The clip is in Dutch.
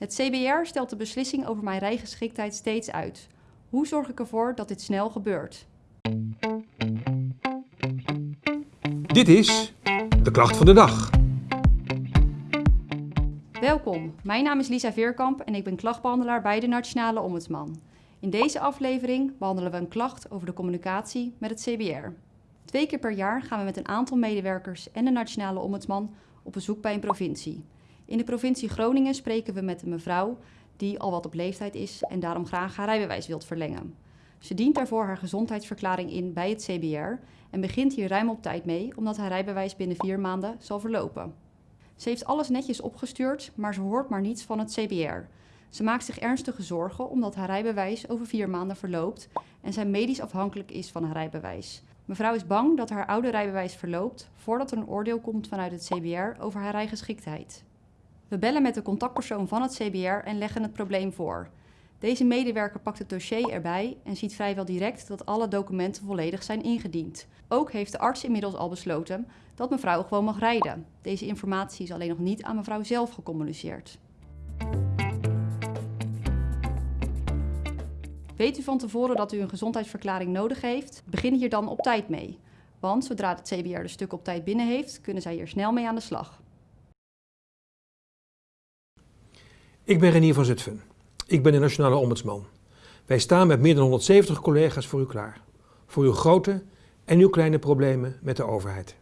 Het CBR stelt de beslissing over mijn rijgeschiktheid steeds uit. Hoe zorg ik ervoor dat dit snel gebeurt? Dit is de klacht van de dag. Welkom, mijn naam is Lisa Veerkamp en ik ben klachtbehandelaar bij de Nationale Ombudsman. In deze aflevering behandelen we een klacht over de communicatie met het CBR. Twee keer per jaar gaan we met een aantal medewerkers en de Nationale Ombudsman op bezoek bij een provincie. In de provincie Groningen spreken we met een mevrouw die al wat op leeftijd is en daarom graag haar rijbewijs wilt verlengen. Ze dient daarvoor haar gezondheidsverklaring in bij het CBR en begint hier ruim op tijd mee omdat haar rijbewijs binnen vier maanden zal verlopen. Ze heeft alles netjes opgestuurd, maar ze hoort maar niets van het CBR. Ze maakt zich ernstige zorgen omdat haar rijbewijs over vier maanden verloopt en zij medisch afhankelijk is van haar rijbewijs. Mevrouw is bang dat haar oude rijbewijs verloopt voordat er een oordeel komt vanuit het CBR over haar rijgeschiktheid. We bellen met de contactpersoon van het CBR en leggen het probleem voor. Deze medewerker pakt het dossier erbij en ziet vrijwel direct dat alle documenten volledig zijn ingediend. Ook heeft de arts inmiddels al besloten dat mevrouw gewoon mag rijden. Deze informatie is alleen nog niet aan mevrouw zelf gecommuniceerd. Weet u van tevoren dat u een gezondheidsverklaring nodig heeft? Begin hier dan op tijd mee. Want zodra het CBR de stuk op tijd binnen heeft, kunnen zij hier snel mee aan de slag. Ik ben Renier van Zutphen. Ik ben de Nationale Ombudsman. Wij staan met meer dan 170 collega's voor u klaar. Voor uw grote en uw kleine problemen met de overheid.